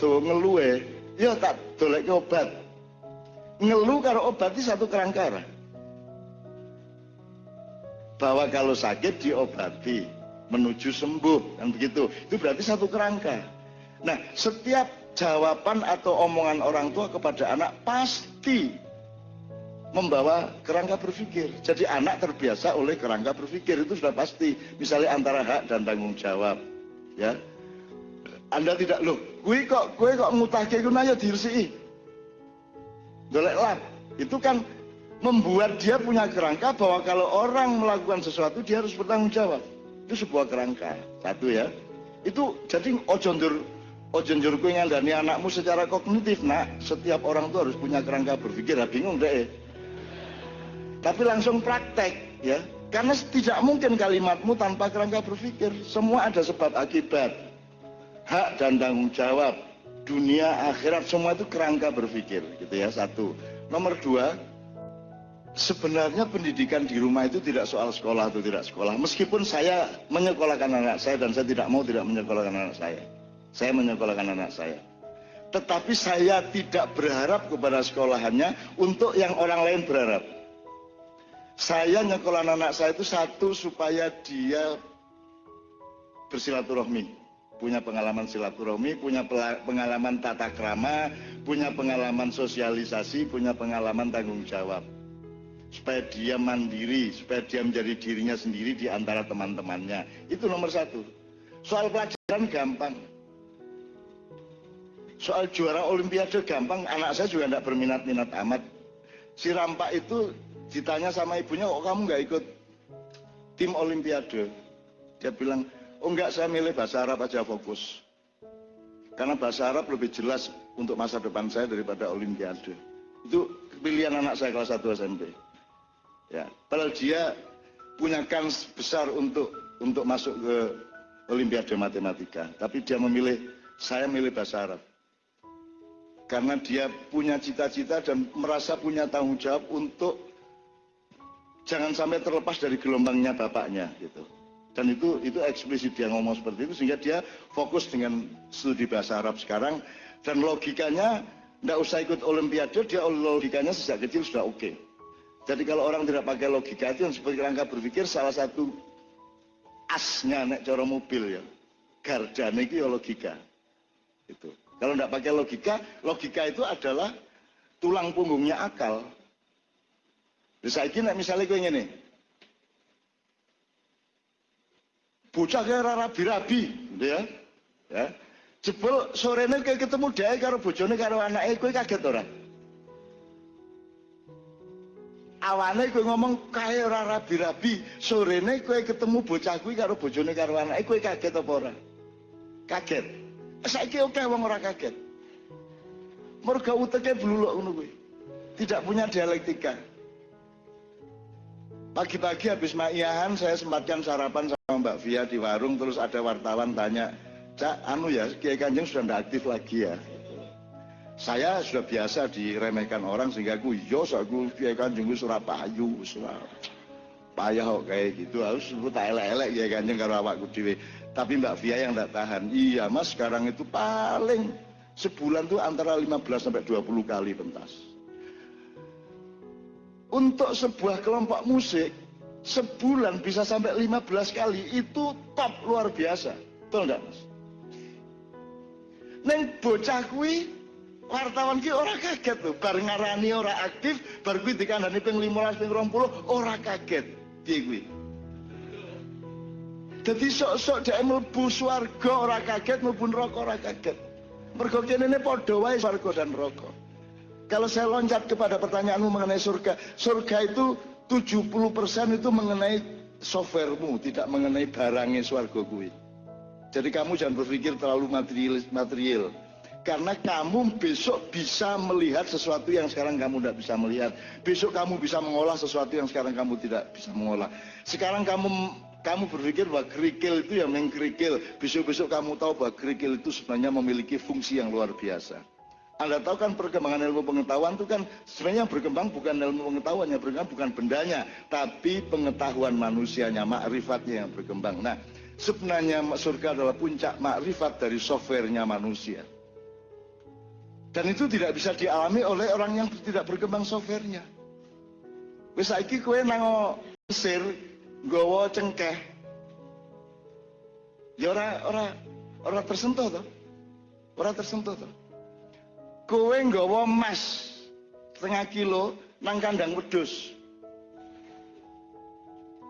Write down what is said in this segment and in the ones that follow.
tuh ngeluhe ya tak dolek obat ngeluh karo obat itu satu kerangka bahwa kalau sakit diobati menuju sembuh kan begitu itu berarti satu kerangka nah setiap jawaban atau omongan orang tua kepada anak pasti membawa kerangka berpikir. Jadi anak terbiasa oleh kerangka berpikir itu sudah pasti. Misalnya antara hak dan tanggung jawab, ya. Anda tidak loh, kue kok kue kok ngutake ku nanya dirsi. Golek lap. Itu kan membuat dia punya kerangka bahwa kalau orang melakukan sesuatu dia harus bertanggung jawab. Itu sebuah kerangka. Satu ya. Itu jadi ojo ndur ojo ndur kue ngandani anakmu secara kognitif. Nah, setiap orang tuh harus punya kerangka berpikir. Bingung deh tapi langsung praktek ya karena tidak mungkin kalimatmu tanpa kerangka berpikir semua ada sebab akibat hak dan tanggung jawab dunia akhirat semua itu kerangka berpikir gitu ya satu. Nomor dua sebenarnya pendidikan di rumah itu tidak soal sekolah atau tidak sekolah. Meskipun saya menyekolahkan anak saya dan saya tidak mau tidak menyekolahkan anak saya. Saya menyekolahkan anak saya. Tetapi saya tidak berharap kepada sekolahannya untuk yang orang lain berharap. Saya nyekolah anak saya itu satu supaya dia bersilaturahmi punya pengalaman silaturahmi, punya pengalaman tata krama, punya pengalaman sosialisasi, punya pengalaman tanggung jawab. Supaya dia mandiri, supaya dia menjadi dirinya sendiri di antara teman-temannya. Itu nomor satu. Soal pelajaran gampang. Soal juara olimpiade gampang, anak saya juga tidak berminat-minat amat. Si Rampak itu ditanya sama ibunya kok kamu nggak ikut tim olimpiade dia bilang oh enggak saya milih bahasa Arab aja fokus. Karena bahasa Arab lebih jelas untuk masa depan saya daripada olimpiade. Itu pilihan anak saya kelas 1 SMP ya padahal dia punya kans besar untuk untuk masuk ke olimpiade matematika. Tapi dia memilih saya milih bahasa Arab. Karena dia punya cita-cita dan merasa punya tanggung jawab untuk jangan sampai terlepas dari gelombangnya bapaknya gitu dan itu itu eksplisit dia ngomong seperti itu sehingga dia fokus dengan studi bahasa Arab sekarang. Dan logikanya tidak usah ikut olimpiade dia logikanya sejak kecil sudah oke. Okay. jadi kalau orang tidak pakai logika itu yang seperti rangka berpikir salah satu asnya nek coro mobil ya. Gardane itu ya logika. Itu. Kalau tidak pakai logika logika itu adalah tulang punggungnya akal. Bisa saiki nek misale kowe Bocah kaya rabi-rabi, gitu ya. Ya. Jebul sorene kowe ketemu dhewe karo bojone karo anake kowe kaget ora? Awane kowe ngomong kae ora rabi-rabi, sorene kowe ketemu bocah kuwi karo bojone karo anake kowe kaget apa ora? Kaget. Saiki oke wong ora kaget. Mergo uteke bluluk ngono kuwi. Tidak punya dialektika. Pagi-pagi habis ma'iyahan saya sempatkan sarapan sama Mbak Via di warung terus ada wartawan tanya, Cak, anu ya, Kiai Kanjeng sudah tidak aktif lagi ya. Saya sudah biasa diremehkan orang sehingga aku, yos aku Kiai Kanjeng Surapayu, Surabaya. Payah kok kayak gitu, harus sebut tak elek-elek Kiai Kanjeng karo awakku dhewe. Tapi Mbak Via yang tidak tahan, iya mas sekarang itu paling sebulan tuh antara 15 sampai 20 kali pentas untuk sebuah kelompok musik sebulan bisa sampai 15 kali itu top luar biasa. Betul enggak mas? Neng bocah kui wartawan ki ora kaget tuh bar ngarani ora aktif bar kui dikandani ping 15 ping 20 ora kaget. Piye kui jadi sok-sok dia mlebu swarga ora kaget mlebu neraka ora kaget. Mergo padha wae swarga dan neraka kalau saya loncat kepada pertanyaanmu mengenai surga, surga itu 70% itu mengenai softwaremu, tidak mengenai barangnya swarga gue. Jadi kamu jangan berpikir terlalu material, material. Karena kamu besok bisa melihat sesuatu yang sekarang kamu tidak bisa melihat. Besok kamu bisa mengolah sesuatu yang sekarang kamu tidak bisa mengolah. Sekarang kamu kamu berpikir bahwa kerikil itu yang mengkerikil. Besok-besok kamu tahu bahwa kerikil itu sebenarnya memiliki fungsi yang luar biasa. Anda tahu kan perkembangan ilmu pengetahuan itu kan sebenarnya berkembang bukan ilmu pengetahuan yang berkembang bukan bendanya, tapi pengetahuan manusianya, makrifatnya yang berkembang. Nah, sebenarnya surga adalah puncak makrifat dari softwarenya manusia. Dan itu tidak bisa dialami oleh orang yang tidak berkembang softwarenya. Wis saiki kowe nang Mesir nggawa cengkeh. Ya ora ora ora tersentuh to. Ora tersentuh to. Kowe nggawa emas setengah kilo nang kandang wedhus.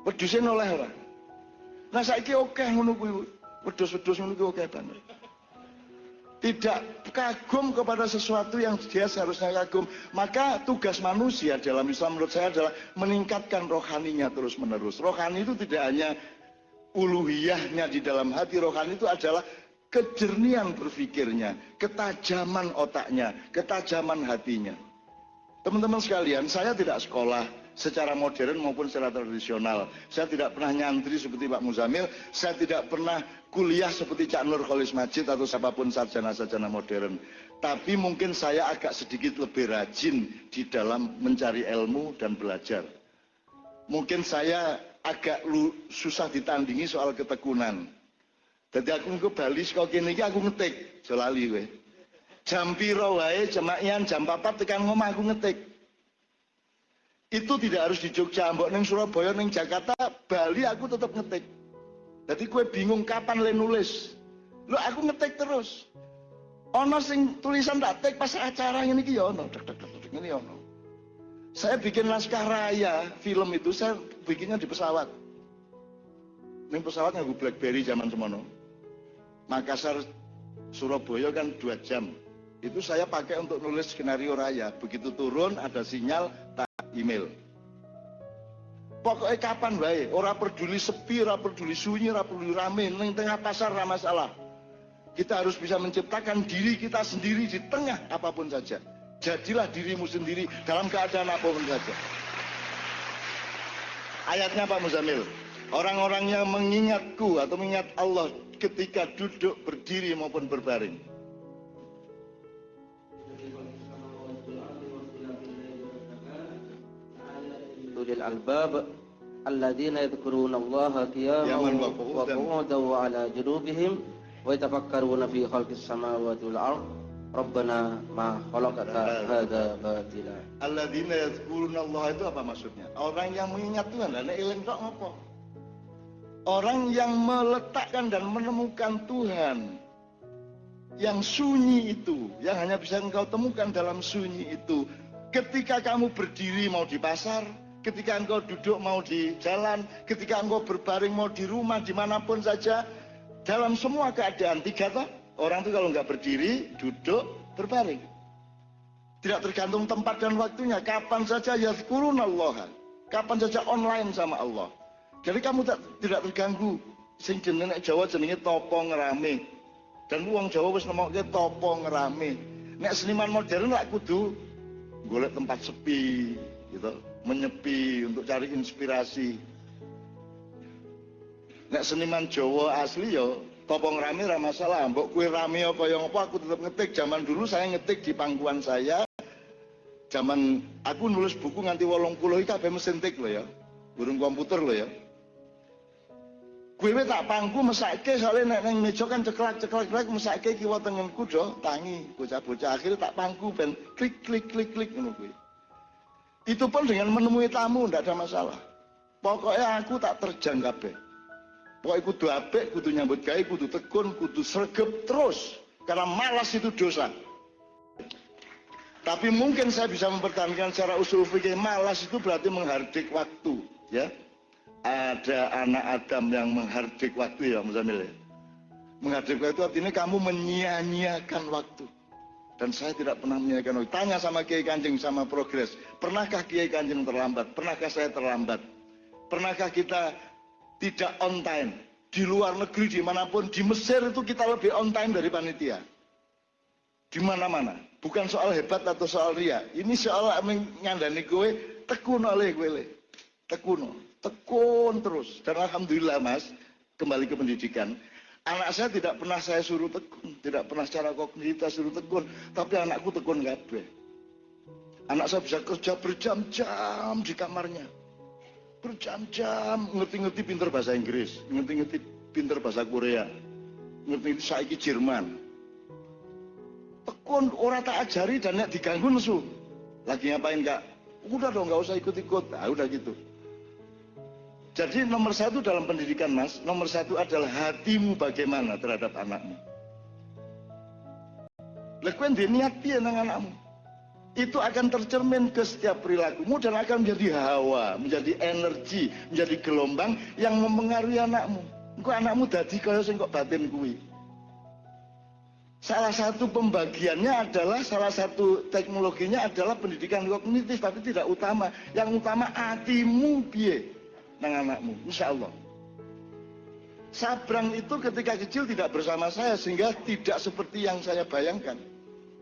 Wedhuse noleh ora? Nah saiki oke ngono kuwi. Wedhus-wedhus ngono kuwi oke banget tidak kagum kepada sesuatu yang dia seharusnya kagum. Maka tugas manusia dalam Islam menurut saya adalah meningkatkan rohaninya terus menerus. Rohani itu tidak hanya uluhiyahnya di dalam hati. Rohani itu adalah kejernihan berpikirnya, ketajaman otaknya, ketajaman hatinya. Teman-teman sekalian, saya tidak sekolah, secara modern maupun secara tradisional. Saya tidak pernah nyantri seperti Pak Muzamil, saya tidak pernah kuliah seperti Cak Nur Kholis Majid atau siapa pun sarjana-sarjana modern. Tapi mungkin saya agak sedikit lebih rajin di dalam mencari ilmu dan belajar. Mungkin saya agak susah ditandingi soal ketekunan. Jadi aku ke Bali sekolah kene aku ngetik, jolali gue. Jam piro wae jemakian jam 4 tekan ngomah aku ngetik itu tidak harus di Jogja, mbok neng Surabaya, neng Jakarta, Bali aku tetap ngetik. Jadi kue bingung kapan le nulis. Lo aku ngetik terus. Ono sing tulisan tak tek pas acara ini ki ya ono, dek dek dek ini ono. Saya bikin naskah raya film itu saya bikinnya di pesawat. Neng pesawat nganggo BlackBerry zaman semono. Makassar Surabaya kan dua jam. Itu saya pakai untuk nulis skenario raya. Begitu turun ada sinyal tak email. Pokoknya kapan baik, orang peduli sepi, orang peduli sunyi, orang peduli rame, neng tengah pasar ramah masalah. Kita harus bisa menciptakan diri kita sendiri di tengah apa pun saja. Jadilah dirimu sendiri dalam keadaan apa pun saja. Ayatnya Pak Muzamil, orang-orang yang mengingatku atau mengingat Allah ketika duduk berdiri maupun berbaring. ulil albab alladzina yadhkuruna Allah qiyaman wa qu'udan wa ala junubihim wa yatafakkaruna fi khalqis samawati wal ard Rabbana ma khalaqta hadza batila Alladzina yadhkuruna Allah itu apa maksudnya? Orang yang mengingat Tuhan, nek eling tok ngopo? Orang yang meletakkan dan menemukan Tuhan yang sunyi itu, yang hanya bisa engkau temukan dalam sunyi itu. Ketika kamu berdiri mau di pasar, ketika engkau duduk mau di jalan, ketika engkau berbaring mau di rumah, di mana pun saja, dalam semua keadaan, tiga toh, orang itu kalau nggak berdiri, duduk, berbaring. Tidak tergantung tempat dan waktunya, kapan saja ya Allah, kapan saja online sama Allah. Jadi kamu tak, tidak terganggu. Sing jenenge Jawa jenenge topo ngerame. Dan uang Jawa wis nemokke topo ngerame. Nek seniman modern lak kudu golek tempat sepi gitu menyepi untuk cari inspirasi nek seniman Jawa asli yo topong rame ra masalah mbok kue rame apa yang apa aku tetap ngetik zaman dulu saya ngetik di pangkuan saya zaman aku nulis buku nganti wolong puluh kabeh mesin tik loh ya burung komputer loh ya Kue tak pangku mesake soalnya nek neng meja kan ceklak ceklak ceklak mesake kiwa tengenku do tangi bocah-bocah akhirnya tak pangku ben klik klik klik klik ngono kuwi itu pun dengan menemui tamu tidak ada masalah. Pokoknya aku tak terjang kabeh. Pokoknya kudu apik, kudu nyambut gawe, kudu tekun, kudu sregep terus. Karena malas itu dosa. Tapi mungkin saya bisa mempertahankan secara usul fikih malas itu berarti menghardik waktu, ya. Ada anak Adam yang menghardik waktu ya, Muzamil ya. Menghardik waktu artinya kamu menyia-nyiakan waktu. Dan saya tidak pernah menyanyikan waktu. Tanya sama Kiai Kanjeng sama progres. Pernahkah Kiai Kanjeng terlambat? Pernahkah saya terlambat? Pernahkah kita tidak on time? Di luar negeri, di mana pun, di Mesir itu kita lebih on time dari panitia. Di mana-mana. Bukan soal hebat atau soal ria. Ini soal mengandani gue, tekun oleh gue. Tekun. Tekun terus. Dan Alhamdulillah mas, kembali ke pendidikan Anak saya tidak pernah saya suruh tekun, tidak pernah secara kognitif suruh tekun, tapi anakku tekun gabe. Anak saya bisa kerja berjam-jam di kamarnya. Berjam-jam, ngerti-ngerti pinter bahasa Inggris, ngerti-ngerti pinter bahasa Korea, ngerti-ngerti saiki Jerman. kon ora tak ajari dan diganggu nesu lagi ngapain kak udah dong nggak usah ikut-ikut nah udah gitu jadi nomor satu dalam pendidikan mas nomor satu adalah hatimu bagaimana terhadap anakmu lekuen niat dia nang anakmu itu akan tercermin ke setiap perilakumu dan akan menjadi hawa, menjadi energi, menjadi gelombang yang mempengaruhi anakmu. Engkau anakmu dadi kaya sing kok batin kuwi. Salah satu pembagiannya adalah salah satu teknologinya adalah pendidikan kognitif tapi tidak utama. Yang utama hatimu piye nang anakmu, insya Allah. Sabrang itu ketika kecil tidak bersama saya sehingga tidak seperti yang saya bayangkan.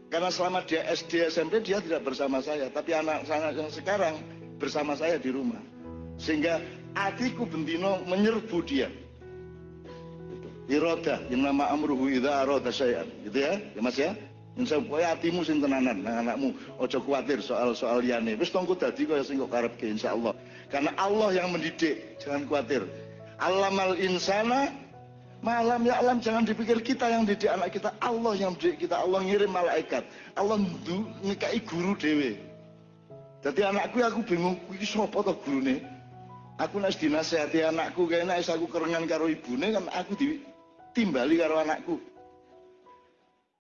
Karena selama dia SD SMP dia tidak bersama saya, tapi anak-anak yang sekarang bersama saya di rumah. Sehingga hatiku bentino menyerbu dia. Iroda yang nama amruhu idza arada syai'an. Gitu ya ya Mas ya? Insya Allah hatimu sing tenanan anakmu. Ojo khawatir soal-soal liane wis tongku dadi kaya sing kok karepke insyaallah karena Allah yang mendidik jangan khawatir. Alamal insana malam ya alam jangan dipikir kita yang didik anak kita. Allah yang mendidik kita Allah ngirim malaikat. Allah ngekai guru dewe jadi anakku aku bingung iki sapa to gurune? Aku nek dinasehati anakku kayaknya aku kerengan karo ibune kan aku di timbali karo anakku